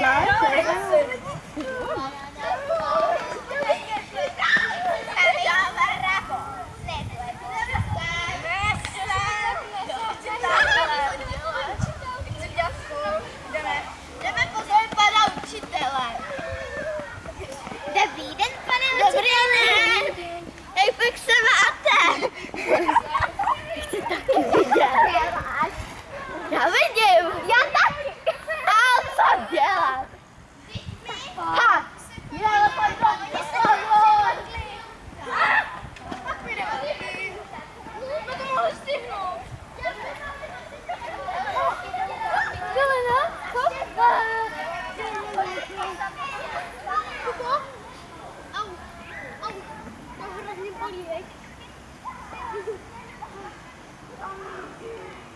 来，来，来。Thank you.